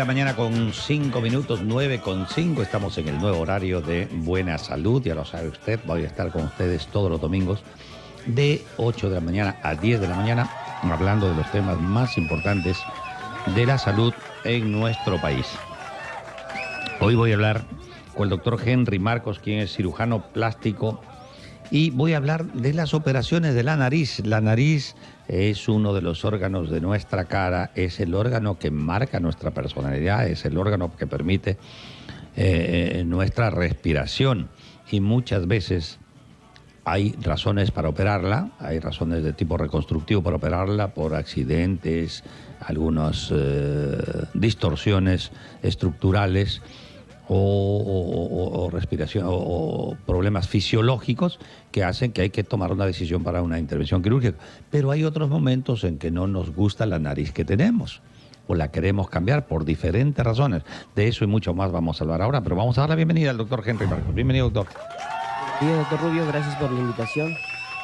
la mañana con 5 minutos, 9 con 5. Estamos en el nuevo horario de Buena Salud. Ya lo sabe usted, voy a estar con ustedes todos los domingos de 8 de la mañana a 10 de la mañana hablando de los temas más importantes de la salud en nuestro país. Hoy voy a hablar con el doctor Henry Marcos, quien es cirujano plástico, y voy a hablar de las operaciones de la nariz. La nariz es uno de los órganos de nuestra cara, es el órgano que marca nuestra personalidad, es el órgano que permite eh, nuestra respiración y muchas veces hay razones para operarla, hay razones de tipo reconstructivo para operarla por accidentes, algunas eh, distorsiones estructurales o, respiración o, problemas fisiológicos que hacen que hay que tomar una decisión para una intervención quirúrgica. Pero hay otros momentos en que no nos gusta la nariz que tenemos o la queremos cambiar por diferentes razones. De eso y mucho más vamos a hablar ahora, pero vamos a dar la bienvenida al doctor Henry Marcos. Bienvenido, doctor. Bien, doctor Rubio, gracias por la invitación.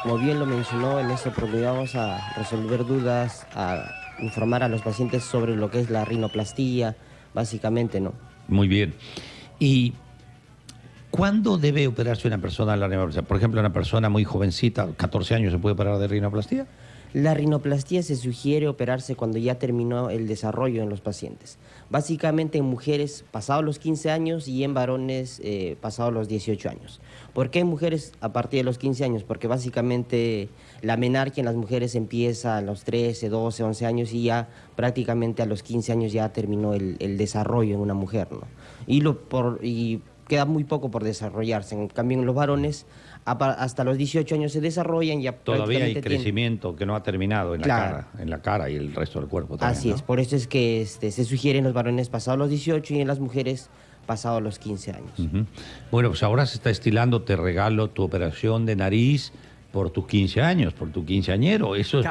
Como bien lo mencionó, en esta oportunidad vamos a resolver dudas, a informar a los pacientes sobre lo que es la rinoplastía, básicamente, ¿no? Muy bien. ¿Y cuándo debe operarse una persona la rinoplastía? Por ejemplo, una persona muy jovencita, 14 años, ¿se puede operar de rinoplastía? La rinoplastía se sugiere operarse cuando ya terminó el desarrollo en los pacientes. Básicamente en mujeres pasados los 15 años y en varones eh, pasados los 18 años. ¿Por qué en mujeres a partir de los 15 años? Porque básicamente la menarquia en las mujeres empieza a los 13, 12, 11 años y ya prácticamente a los 15 años ya terminó el, desarrollo en una mujer. ¿no? Y queda muy poco por desarrollarse. En cambio, en los varones hasta los 18 años se desarrollan ya todavía hay crecimiento que no ha terminado en la cara en la cara y el resto del cuerpo también, así es por eso es que este, se sugiere en los varones pasados los 18 y en las mujeres pasados los 15 años bueno pues ahora se está estilando te regalo tu operación de nariz por tus 15 años, por tu quinceañero. Eso, eh,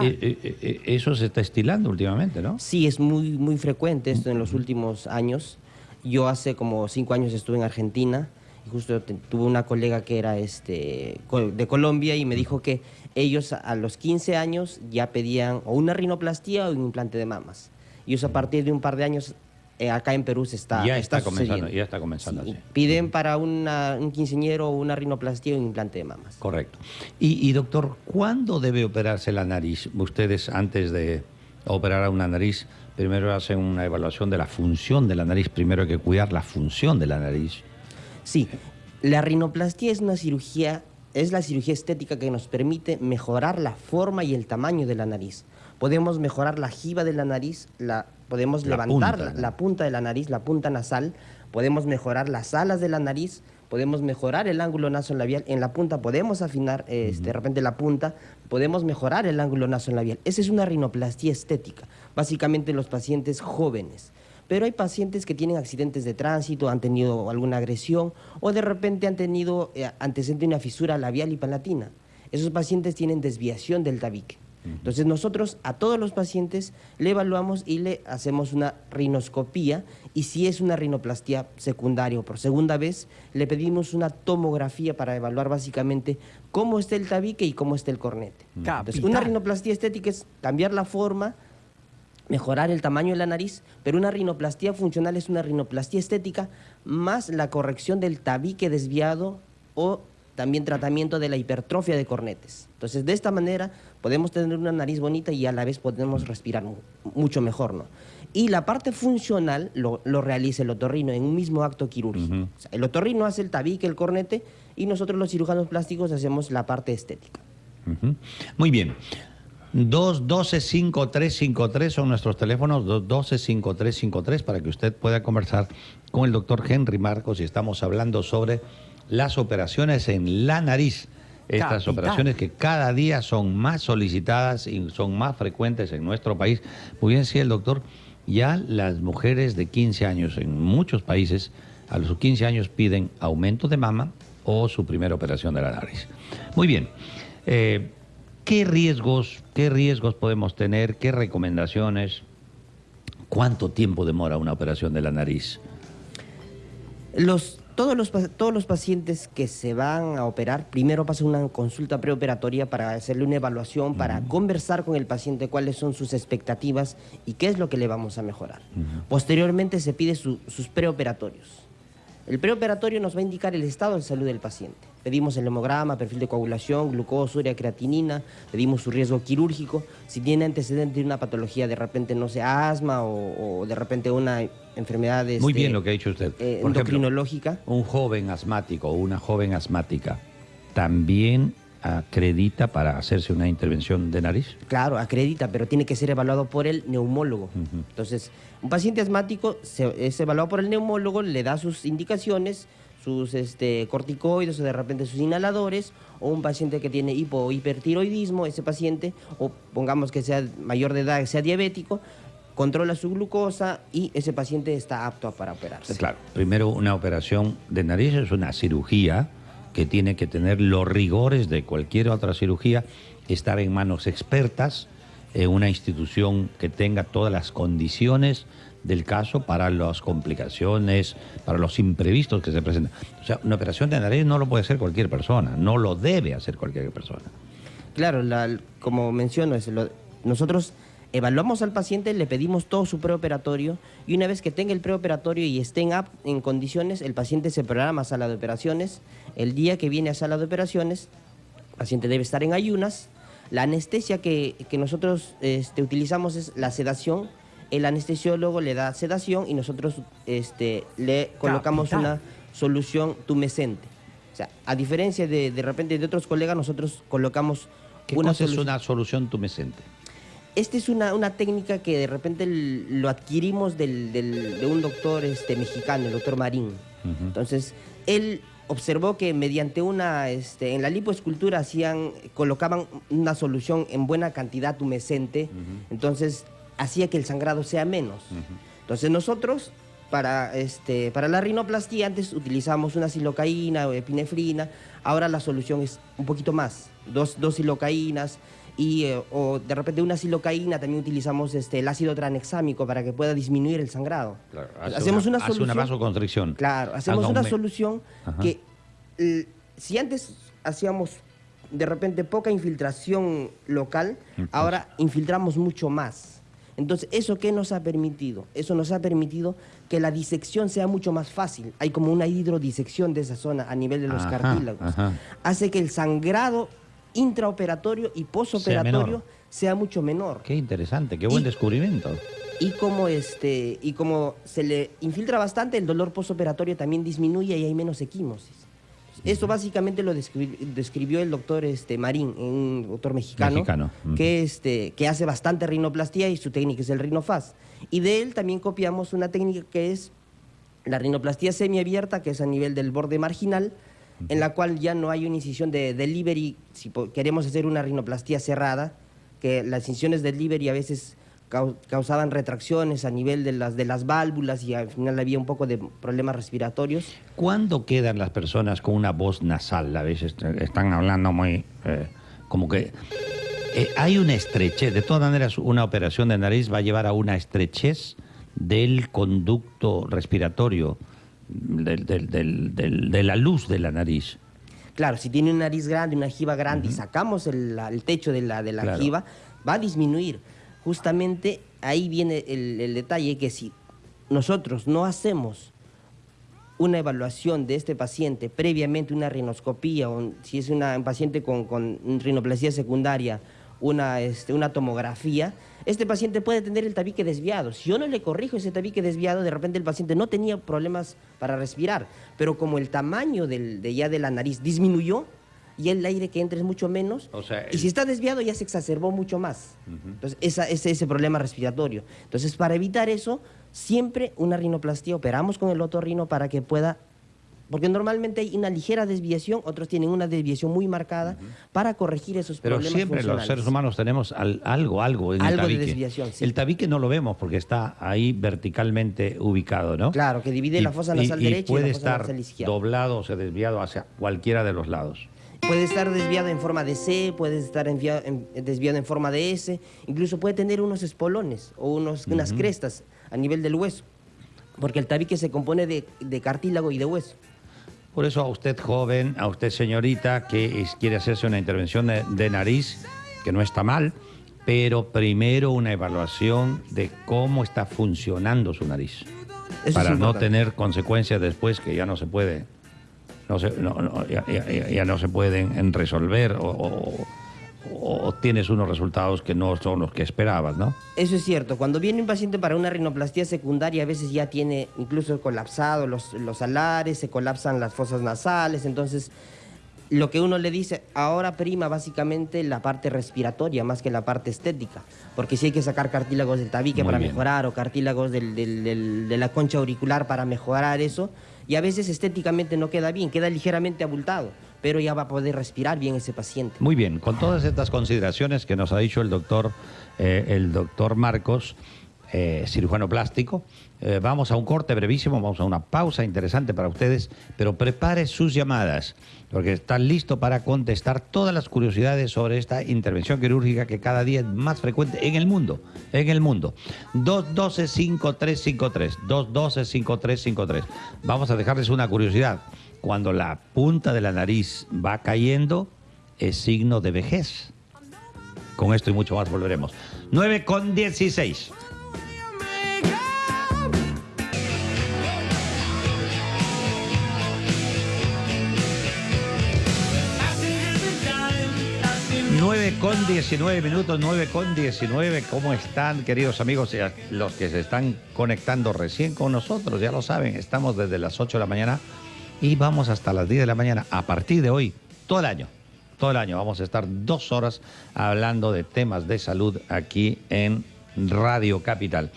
eh, eh, eso se está estilando últimamente, ¿no? Sí, es muy, muy frecuente esto en los últimos años. Yo hace como cinco años estuve en Argentina justo tuve una colega que era este, de Colombia y me dijo que ellos a los 15 años ya pedían o una rinoplastía o un implante de mamas. Y eso a partir de un par de años eh, acá en Perú se está Ya está, comenzando, ya está comenzando Piden para una, un quinceñero una rinoplastía o un implante de mamas. Correcto. Y, y doctor, ¿cuándo debe operarse la nariz? Ustedes antes de operar a una nariz, primero hacen una evaluación de la función de la nariz, primero hay que cuidar la función de la nariz Sí, la rinoplastía es una cirugía, es la cirugía estética que nos permite mejorar la forma y el tamaño de la nariz. Podemos mejorar la jiba de la nariz, la, podemos levantar la, punta de la nariz, la punta nasal, podemos mejorar las alas de la nariz, podemos mejorar el ángulo nasolabial, en la punta podemos afinar este, de repente la punta, podemos mejorar el ángulo nasolabial. Esa es una rinoplastía estética, básicamente en los pacientes jóvenes pero hay pacientes que tienen accidentes de tránsito, han tenido alguna agresión o de repente han tenido eh, antecedente de una fisura labial y palatina. Esos pacientes tienen desviación del tabique. Entonces nosotros a todos los pacientes le evaluamos y le hacemos una rinoscopía y si es una rinoplastía secundaria o por segunda vez, le pedimos una tomografía para evaluar básicamente cómo está el tabique y cómo está el cornete. Entonces, una rinoplastía estética es cambiar la forma, mejorar el tamaño de la nariz, pero una rinoplastía funcional es una rinoplastía estética más la corrección del tabique desviado o también tratamiento de la hipertrofia de cornetes. Entonces, de esta manera podemos tener una nariz bonita y a la vez podemos respirar mucho mejor, ¿no? Y la parte funcional lo, realiza el otorrino en un mismo acto quirúrgico. el otorrino hace el tabique, el cornete, y nosotros los cirujanos plásticos hacemos la parte estética. Muy bien. 212-5353 son nuestros teléfonos, 212-5353 para que usted pueda conversar con el doctor Henry Marcos y estamos hablando sobre las operaciones en la nariz. Estas operaciones que cada día son más solicitadas y son más frecuentes en nuestro país. Muy bien, sí, el doctor, ya las mujeres de 15 años en muchos países a los 15 años piden aumento de mama o su primera operación de la nariz. Muy bien. Eh, ¿Qué riesgos, qué riesgos podemos tener? ¿Qué recomendaciones? ¿Cuánto tiempo demora una operación de la nariz? Los, todos los, todos los pacientes que se van a operar, primero pasan una consulta preoperatoria para hacerle una evaluación, para conversar con el paciente cuáles son sus expectativas y qué es lo que le vamos a mejorar. Posteriormente se pide sus preoperatorios. El preoperatorio nos va a indicar el estado de salud del paciente. Pedimos el hemograma, perfil de coagulación, glucosuria, creatinina, pedimos su riesgo quirúrgico, si tiene antecedente de una patología, de repente, no sé, asma o, de repente una enfermedad Muy bien este, lo que ha dicho usted. Eh, endocrinológica. un joven asmático o una joven asmática también acredita para hacerse una intervención de nariz? Claro, acredita, pero tiene que ser evaluado por el neumólogo. Entonces, un paciente asmático es evaluado por el neumólogo, le da sus indicaciones, sus este, corticoides o de repente sus inhaladores, o un paciente que tiene hipo hipertiroidismo, ese paciente, o pongamos que sea mayor de edad, sea diabético, controla su glucosa y ese paciente está apto para operarse. Claro, primero una operación de nariz es una cirugía que tiene que tener los rigores de cualquier otra cirugía, estar en manos expertas, en una institución que tenga todas las condiciones del caso para las complicaciones, para los imprevistos que se presentan. O sea, una operación de nariz no lo puede hacer cualquier persona, no lo debe hacer cualquier persona. Claro, como menciono, nosotros Evaluamos al paciente, le pedimos todo su preoperatorio y una vez que tenga el preoperatorio y esté en, condiciones, el paciente se programa a sala de operaciones. El día que viene a sala de operaciones, el paciente debe estar en ayunas. La anestesia que, nosotros este, utilizamos es la sedación. El anestesiólogo le da sedación y nosotros este, le colocamos una solución tumescente. O sea, a diferencia de, de repente de otros colegas, nosotros colocamos ¿Qué una cosa es una solución tumescente? Esta es una, una, técnica que de repente lo adquirimos del, de un doctor este, mexicano, el doctor Marín. Entonces, él observó que mediante una, este, en la lipoescultura hacían, colocaban una solución en buena cantidad tumescente, entonces hacía que el sangrado sea menos. Entonces nosotros, para, este, para la rinoplastia, antes utilizamos una silocaína o epinefrina, ahora la solución es un poquito más, dos, dos silocaínas, y, eh, o de repente una silocaína, también utilizamos este, el ácido tranexámico para que pueda disminuir el sangrado. hacemos una, solución, una vasoconstricción. Claro, hacemos una solución que si antes hacíamos de repente poca infiltración local, ahora infiltramos mucho más. Entonces, ¿eso qué nos ha permitido? Eso nos ha permitido que la disección sea mucho más fácil. Hay como una hidrodisección de esa zona a nivel de los cartílagos. Hace que el sangrado intraoperatorio y posoperatorio sea, mucho menor. Qué interesante, qué buen descubrimiento. Y como, este, y como se le infiltra bastante, el dolor posoperatorio también disminuye y hay menos equimosis. Esto básicamente lo describió, el doctor este, Marín, un doctor mexicano, que, este, que hace bastante rinoplastía y su técnica es el rinofaz. Y de él también copiamos una técnica que es la rinoplastía semiabierta, que es a nivel del borde marginal, en la cual ya no hay una incisión de delivery, si queremos hacer una rinoplastía cerrada, que las incisiones de delivery a veces causaban retracciones a nivel de las, de las válvulas y al final había un poco de problemas respiratorios. ¿Cuándo quedan las personas con una voz nasal? A veces están hablando muy... Eh, como que... Eh, hay una estrechez, de todas maneras una operación de nariz va a llevar a una estrechez del conducto respiratorio de la luz de la nariz. Claro, si tiene una nariz grande, una jiba grande y sacamos el, techo de la, de la jiba, va a disminuir. Justamente ahí viene el, detalle que si nosotros no hacemos una evaluación de este paciente previamente, una rinoscopía, o si es una, un paciente con, con secundaria, una, este, una tomografía, este paciente puede tener el tabique desviado. Si yo no le corrijo ese tabique desviado, de repente el paciente no tenía problemas para respirar, pero como el tamaño del, de ya de la nariz disminuyó, y el aire que entra es mucho menos. Y si está desviado ya se exacerbó mucho más. Entonces, esa, ese, ese problema respiratorio. Entonces, para evitar eso, siempre una rinoplastia, operamos con el otorrino para que pueda porque normalmente hay una ligera desviación, otros tienen una desviación muy marcada para corregir esos Pero problemas siempre los seres humanos tenemos algo, algo en algo el tabique. de desviación, El tabique no lo vemos porque está ahí verticalmente ubicado, ¿no? Claro, que divide la fosa nasal derecha y, la fosa nasal izquierda. doblado o desviado hacia cualquiera de los lados. Puede estar desviado en forma de C, puede estar desviado en forma de S, incluso puede tener unos espolones o unos, unas crestas a nivel del hueso, porque el tabique se compone de cartílago y de hueso. Por eso a usted joven, a usted señorita que quiere hacerse una intervención de, nariz, que no está mal, pero primero una evaluación de cómo está funcionando su nariz. para no tener consecuencias después que ya no se puede, no ya, no se pueden resolver o o tienes unos resultados que no son los que esperabas, ¿no? Eso es cierto. Cuando viene un paciente para una rinoplastia secundaria, a veces ya tiene incluso colapsado los, los alares, se colapsan las fosas nasales, entonces lo que uno le dice, ahora prima básicamente la parte respiratoria más que la parte estética, porque si hay que sacar cartílagos del tabique para mejorar o cartílagos de la concha auricular para mejorar eso, y a veces estéticamente no queda bien, queda ligeramente abultado pero ya va a poder respirar bien ese paciente. Muy bien, con todas estas consideraciones que nos ha dicho el doctor, eh, el doctor Marcos, eh, cirujano plástico. Eh, vamos a un corte brevísimo, vamos a una pausa interesante para ustedes, pero prepare sus llamadas, porque están listos para contestar todas las curiosidades sobre esta intervención quirúrgica que cada día es más frecuente en el mundo, en el mundo. 212-5353, 212-5353. Vamos a dejarles una curiosidad cuando la punta de la nariz va cayendo, es signo de vejez. Con esto y mucho más volveremos. 9 con 16. Nueve con 19 minutos, 9 con 19. ¿Cómo están, queridos amigos? Los que se están conectando recién con nosotros, ya lo saben, estamos desde las 8 de la mañana y vamos hasta las 10 de la mañana a partir de hoy, todo el año. Todo el año vamos a estar dos horas hablando de temas de salud aquí en Radio Capital.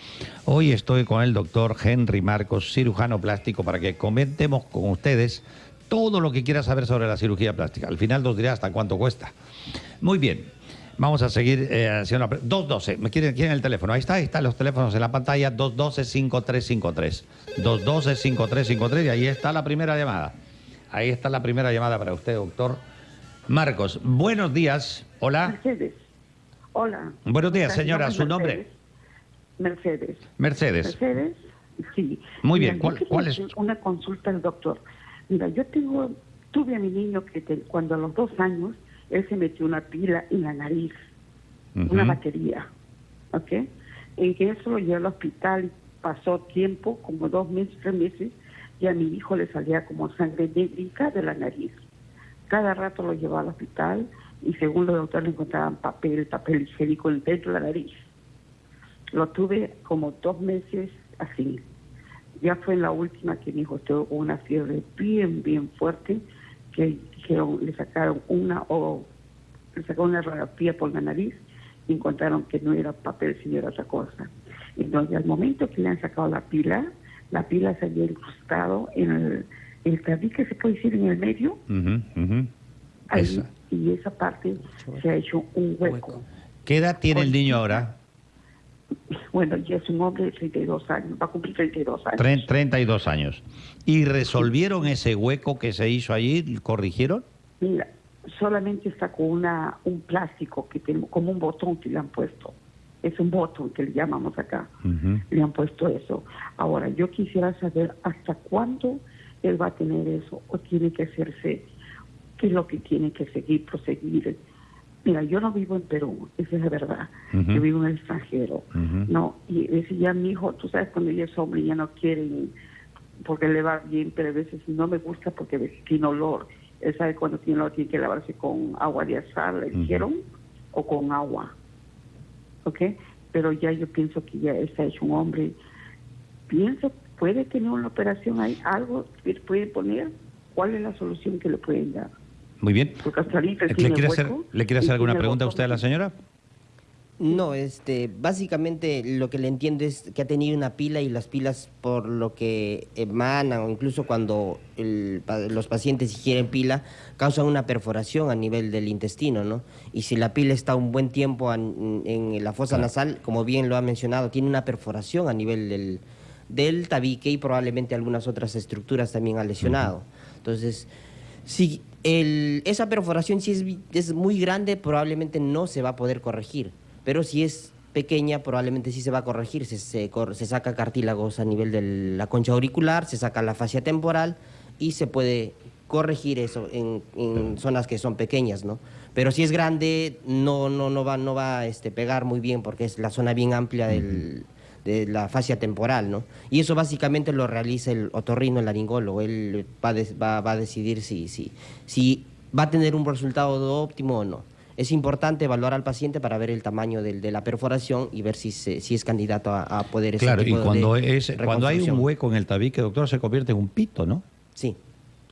Hoy estoy con el doctor Henry Marcos, cirujano plástico, para que comentemos con ustedes todo lo que quiera saber sobre la cirugía plástica. Al final nos diré hasta cuánto cuesta. Muy bien, Vamos a seguir eh, haciendo 212. ¿Me quieren, quieren el teléfono? Ahí está, ahí están los teléfonos en la pantalla. 212-5353. 212-5353 y ahí está la primera llamada. Ahí está la primera llamada para usted, doctor Marcos. Buenos días. Hola. Mercedes. Hola. Buenos días, señora. ¿Su nombre? Mercedes. Mercedes. Mercedes, sí. Muy bien. ¿Cuál, es? Una consulta al doctor. Mira, yo tengo, tuve a mi niño que cuando a los dos años él se metió una pila en la nariz, una batería, ¿ok? En que eso lo llevó al hospital, pasó tiempo, como dos meses, tres meses, y a mi hijo le salía como sangre negra de la nariz. Cada rato lo llevaba al hospital y según los doctores le encontraban papel, papel higiénico dentro de la nariz. Lo tuve como dos meses así. Ya fue la última que mi hijo tuvo una fiebre bien, bien fuerte, que le sacaron una o le sacaron una radiografía por la nariz y encontraron que no era papel sino era otra cosa. Entonces al momento que le han sacado la pila, la pila se había incrustado en el, el que se puede decir en el medio. y esa parte se ha hecho un hueco. ¿Qué edad tiene el niño ahora? Bueno, ya es un hombre de 32 años, va a cumplir 32 años. 32 años. ¿Y resolvieron ese hueco que se hizo allí? ¿Corrigieron? Mira, solamente está con una, un plástico, que tiene, como un botón que le han puesto. Es un botón que le llamamos acá. Le han puesto eso. Ahora, yo quisiera saber hasta cuándo él va a tener eso o tiene que hacerse, qué es lo que tiene que seguir, proseguir Mira, yo no vivo en Perú, esa es la verdad. Yo vivo en el extranjero. No, y decía mi hijo, tú sabes, cuando ella es hombre ya no quieren porque le va bien, pero a veces no me gusta porque tiene olor. Él sabe cuando tiene olor tiene que lavarse con agua de azar, le dijeron, o con agua. ¿Ok? Pero ya yo pienso que ya está hecho un hombre. Pienso, puede tener una operación ahí, algo que puede poner. ¿Cuál es la solución que le pueden dar? Muy bien. ¿Le quiere, hacer, ¿Le quiere hacer alguna pregunta a usted a la señora? No, este, básicamente lo que le entiendo es que ha tenido una pila y las pilas por lo que emanan o incluso cuando los pacientes ingieren pila causan una perforación a nivel del intestino, ¿no? Y si la pila está un buen tiempo en, la fosa nasal, como bien lo ha mencionado, tiene una perforación a nivel del, del tabique y probablemente algunas otras estructuras también ha lesionado. Entonces, si esa perforación si es, es muy grande, probablemente no se va a poder corregir, pero si es pequeña, probablemente sí se va a corregir. Se, se, saca cartílagos a nivel de la concha auricular, se saca la fascia temporal y se puede corregir eso en, en zonas que son pequeñas, ¿no? Pero si es grande, no, no, no va, no va a este, pegar muy bien porque es la zona bien amplia del, de la fascia temporal, ¿no? Y eso básicamente lo realiza el otorrino, el laringólogo. Él va va, va a decidir si, si, si va a tener un resultado óptimo o no. Es importante evaluar al paciente para ver el tamaño de la perforación y ver si, se- si es candidato a, a poder ese Claro, y tipo de cuando, es, cuando hay un hueco en el tabique, doctor, se convierte en un pito, ¿no? Sí.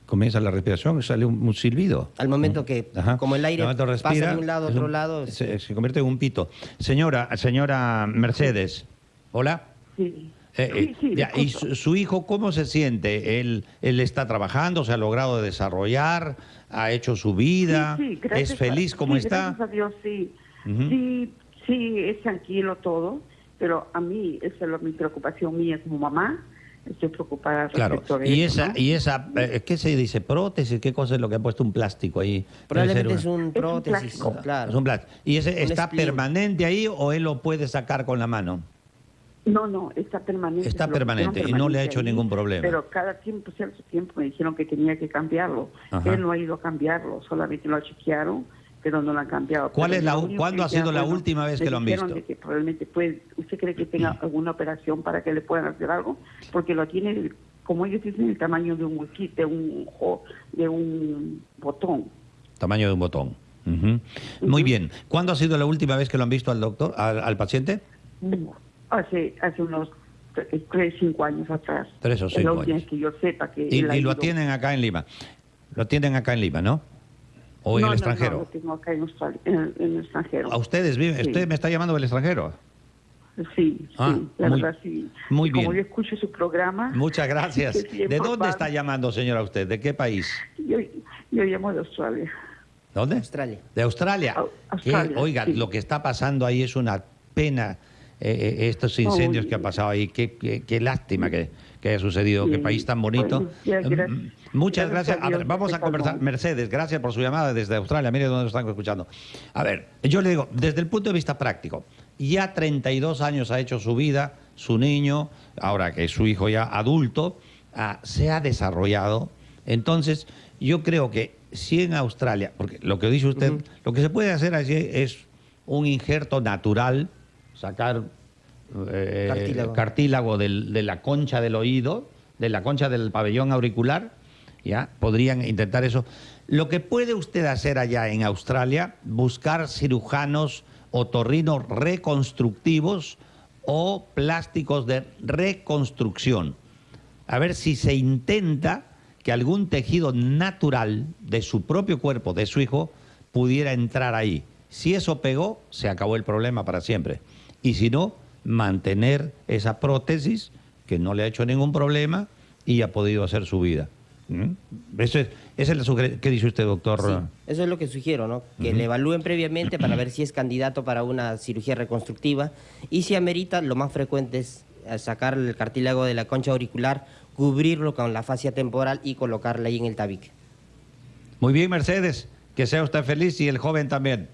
Comienza la respiración y sale un, un silbido. Al momento que, Ajá. como el aire pasa de un lado a otro un- lado, Se, se convierte en un pito. Señora, señora Mercedes, hola. Sí. Eh, sí, eh, sí, ya, ¿Y su, su hijo cómo se siente? ¿Él, ¿Él está trabajando, se ha logrado desarrollar, ha hecho su vida? Sí, ¿Es feliz a- como sí, está? Gracias a Dios, sí. Sí, sí, es tranquilo todo, pero a mí, esa es la- mi preocupación mía como mamá. Estoy preocupada Claro, respecto de y eso, esa, ¿no? y esa eh, ¿qué se dice? ¿Prótesis? ¿Qué cosa es lo que ha puesto un plástico ahí? Probablemente es un un prótesis, plástico. claro. es un plástico. ¿Y ese Un está permanente ahí o él lo puede sacar con la mano? No, no, está permanente. Está permanente y no le ha hecho ahí, ningún problema. Pero cada tiempo, cierto tiempo, me dijeron que tenía que cambiarlo. Ajá. Él no ha ido a cambiarlo, solamente lo chequearon, pero no lo han cambiado. ¿Cuál Pero es la cuándo ha sido la última vez que lo han visto? de que probablemente puede, ¿Usted cree que tenga alguna operación para que le puedan hacer algo? Porque lo tiene, como ellos dicen, el tamaño de un huequito, de un, de un botón. Tamaño de un botón. Ujú. Muy bien. ¿Cuándo ha sido la última vez que lo han visto al doctor, al, al paciente? Hace, hace unos tre- tres, cinco años atrás. Tres o cinco años. que yo sepa que Y, lo ido. tienen acá en Lima. Lo tienen acá en Lima, ¿no? ¿O en el no, No, extranjero? lo tengo acá en, Australia, en, en el extranjero. ¿A ustedes viven? Sí. ¿Usted me está llamando del extranjero? Sí, Ah, sí, la muy- verdad sí. muy Y Como bien. yo escucho su programa. Muchas gracias. ¿De dónde está llamando, señora, usted? ¿De qué país? Yo, yo llamo de Australia. ¿Dónde? Australia. De Australia. Au- Que, Australia, oiga, sí. lo que está pasando ahí es una pena, eh, eh, estos incendios que han pasado ahí. Qué, qué- qué lástima que, que haya sucedido. Qué Sí. país tan bonito. Gracias. Mm, Muchas Gracias gracias. a ver, vamos a conversar. Mercedes, gracias por su llamada desde Australia. Mire dónde nos están escuchando. A ver, yo le digo, desde el punto de vista práctico, ya 32 años ha hecho su vida, su niño, ahora que es su hijo ya adulto, ah, se ha desarrollado. Entonces, yo creo que si en Australia, porque lo que dice usted, lo que se puede hacer allí es un injerto natural, sacar eh, Cartílago. cartílago del- de la concha del oído, de la concha del pabellón auricular, ¿ya? Podrían intentar eso. Lo que puede usted hacer allá en Australia, buscar cirujanos otorrinos reconstructivos o plásticos de reconstrucción. A ver si se intenta que algún tejido natural de su propio cuerpo, de su hijo, pudiera entrar ahí. Si eso pegó, se acabó el problema para siempre. Y si no, mantener esa prótesis que no le ha hecho ningún problema y ha podido hacer su vida. ¿Mm? Eso es, esa es la sugerencia. ¿Qué dice usted, doctor? Sí, eso es lo que sugiero, ¿no? Que le evalúen previamente para ver si es candidato para una cirugía reconstructiva y si amerita, lo más frecuente es sacar el cartílago de la concha auricular, cubrirlo con la fascia temporal y colocarla ahí en el tabique. Muy bien, Mercedes. Que sea usted feliz y el joven también.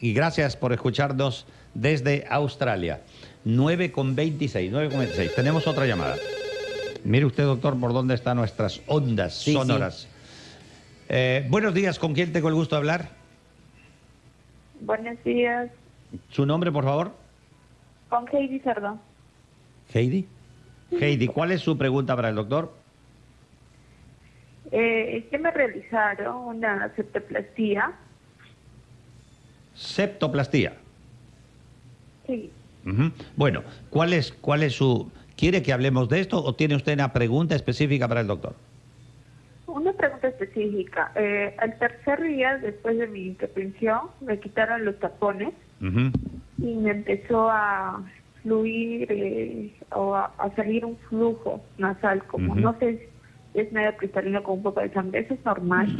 Y gracias por escucharnos desde Australia. 9 con 26, 9 con 26. Tenemos otra llamada. Mire usted, doctor, por dónde están nuestras ondas Sí, sonoras. Eh, buenos días, ¿con quién tengo el gusto de hablar? Buenos días, ¿Su nombre, por favor? con Heidi Cerdo. Heidi. Heidi, ¿cuál es su pregunta para el doctor? Eh, es que me realizaron una septoplastía. Septoplastía. Sí. Bueno, ¿cuál es, ¿cuál es su... ¿Quiere que hablemos de esto o tiene usted una pregunta específica para el doctor? Una pregunta específica. Eh, al tercer día, después de mi intervención, me quitaron los tapones y me empezó a fluir eh, o a, a salir un flujo nasal, como no sé, es medio cristalino con un poco de sangre. Eso es normal.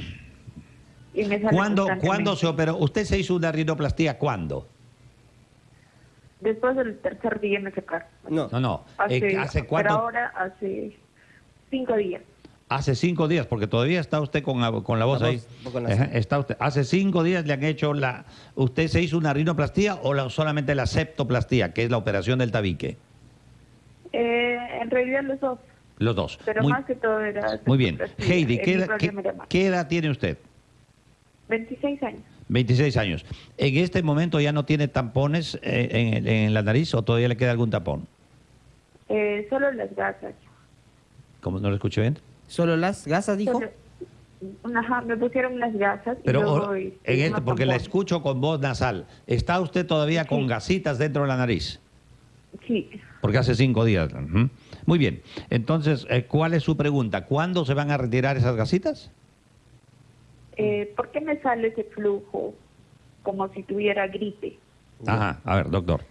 Y me sale ¿Cuándo. ¿Cuándo se operó? ¿Usted se hizo una rinoplastía cuándo? Después del tercer día me sacaron. No, No, no. Hace, Eh, ¿Hace Pero ahora hace cinco días. Hace cinco días, porque todavía está usted con, la- con la voz La ahí. voz Ajá, nasal. está usted. Hace cinco días le han hecho la... ¿Usted se hizo una rinoplastía o la- solamente la septoplastía, que es la operación del tabique? Eh, en realidad los dos. Los dos. Pero muy, más que todo era... muy bien. Heidi, ¿qué qué edad tiene usted? 26 años. 26 años. ¿En este momento ya no tiene tampones eh, en, en la nariz o todavía le queda algún tapón? Eh, solo las gasas. ¿Cómo no lo escuché bien? ¿Solo las gasas, dijo? Solo- Ajá, me pusieron unas gasas. y Pero luego, o- este, en este, porque la escucho con voz nasal. ¿Está usted todavía con Sí. gasitas dentro de la nariz? Sí. Porque hace cinco días. Muy bien. Entonces, eh, ¿cuál es su pregunta? ¿Cuándo se van a retirar esas gasitas? Eh, ¿Por qué me sale ese flujo como si tuviera gripe? Ajá, a ver, doctor.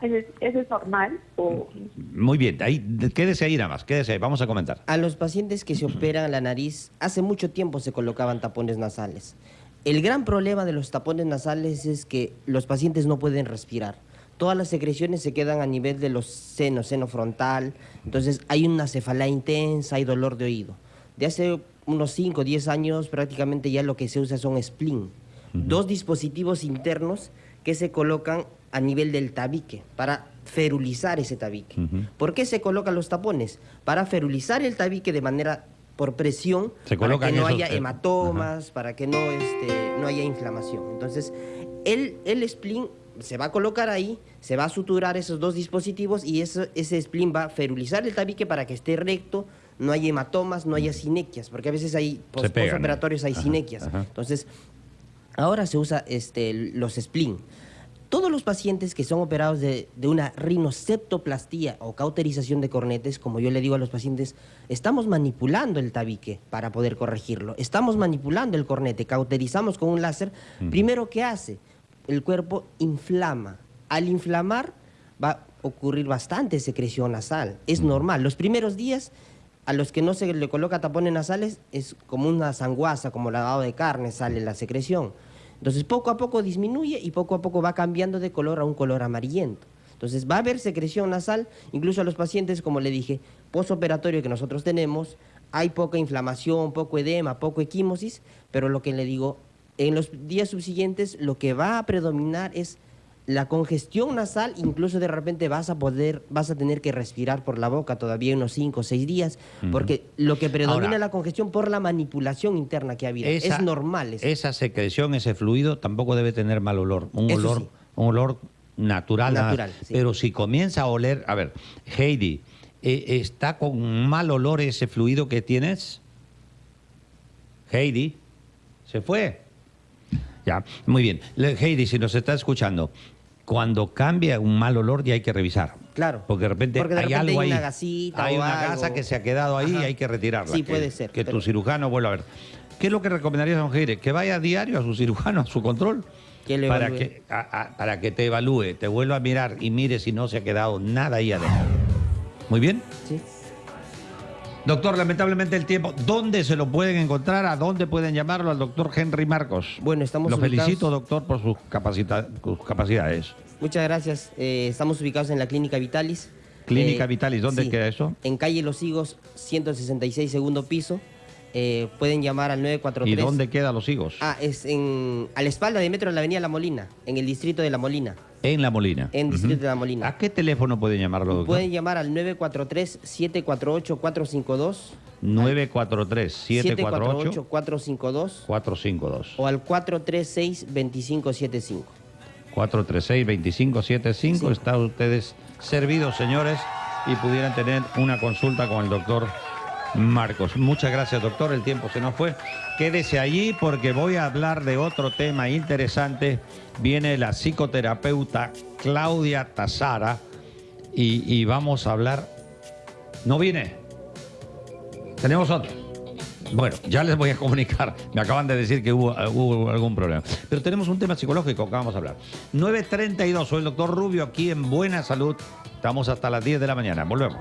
¿Eso es, normal? O... Muy bien, ahí, quédese ahí nada más, quédese ahí, vamos a comentar. A los pacientes que se operan la nariz, hace mucho tiempo se colocaban tapones nasales. El gran problema de los tapones nasales es que los pacientes no pueden respirar. Todas las secreciones se quedan a nivel de los senos, seno frontal. Entonces hay una cefalea intensa, hay dolor de oído. De hace unos 5 o 10 años prácticamente ya lo que se usa son spleen. Dos dispositivos internos que se colocan a nivel del tabique para ferulizar ese tabique. ¿Por qué se colocan los tapones? Para ferulizar el tabique de manera por presión, Se para que no esos, haya eh, hematomas, para que no, este, no haya inflamación. Entonces, el, el spleen se va a colocar ahí, se va a suturar esos dos dispositivos y eso, ese spleen va a ferulizar el tabique para que esté recto, no haya hematomas, no haya sinequias, porque a veces hay pos- postoperatorios, hay ajá, sinequias. ajá. Entonces, ahora se usa este, los spleen. Todos los pacientes que son operados de, de una rinoceptoplastía o cauterización de cornetes, como yo le digo a los pacientes, estamos manipulando el tabique para poder corregirlo. Estamos manipulando el cornete, cauterizamos con un láser. Primero, ¿qué hace? El cuerpo inflama. Al inflamar va a ocurrir bastante secreción nasal. Es normal. Los primeros días a los que no se le coloca tapones nasales es como una sanguaza, como lavado de carne, sale la secreción. Entonces poco a poco disminuye y poco a poco va cambiando de color a un color amarillento. Entonces va a haber secreción nasal, incluso a los pacientes, como le dije, posoperatorio que nosotros tenemos, hay poca inflamación, poco edema, poco equimosis, pero lo que le digo, en los días subsiguientes lo que va a predominar es la congestión nasal, incluso de repente vas a poder, vas a tener que respirar por la boca todavía unos 5 o 6 días, porque lo que predomina Ahora- es la congestión por la manipulación interna que ha habido. Esa- es normal eso. Esa secreción, ese fluido, tampoco debe tener mal olor. Un Eso olor, sí. un olor natural. Natural, sí. Pero si comienza a oler, a ver, Heidi, eh, ¿está con mal olor ese fluido que tienes? Heidi, ¿se fue? Ya, muy bien. Heidi, si nos está escuchando, cuando cambia un mal olor ya hay que revisar. Claro. Porque de repente Porque de hay repente algo hay ahí. una gasita Hay una algo. gasa que se ha quedado ahí y hay que retirarla. Sí, que- puede ser, Que tu cirujano vuelva a ver. ¿Qué es lo que recomendarías, don Heidi? Que vaya a diario a su cirujano, a su control. Que le para, que, a- a- para que te evalúe, te vuelva a mirar y mire si no se ha quedado nada ahí adentro. Muy bien. Sí. Doctor, lamentablemente el tiempo. ¿Dónde se lo pueden encontrar? ¿A dónde pueden llamarlo al doctor Henry Marcos? Bueno, estamos Lo ubicados- felicito, doctor, por sus, capacita- sus capacidades. Muchas gracias. Eh, estamos ubicados en la Clínica Vitalis. Clínica Eh, Vitalis, ¿dónde sí, queda eso? En calle Los Higos, 166, segundo piso. Eh, pueden llamar al ¿Y 943. dónde quedan los higos? Ah, es en, a la espalda de metro de la avenida La Molina, en el distrito de La Molina. En La Molina. En el distrito de La Molina. ¿A qué teléfono pueden llamarlo, doctor? Pueden llamar al 943-748-452. 943-748-452. 748-452 o al 436-2575. 436-2575. Sí. Están ustedes servidos, señores, y pudieran tener una consulta con el doctor Marcos. Muchas gracias, doctor. El tiempo se nos fue. Quédese allí porque voy a hablar de otro tema interesante. Viene la psicoterapeuta Claudia Tazara y, vamos a hablar. ¿No viene? Tenemos otro. Bueno, ya les voy a comunicar. Me acaban de decir que hubo, hubo algún problema. Pero tenemos un tema psicológico que vamos a hablar. 9.32, soy el doctor Rubio aquí en Buena Salud. Estamos hasta las 10 de la mañana. Volvemos.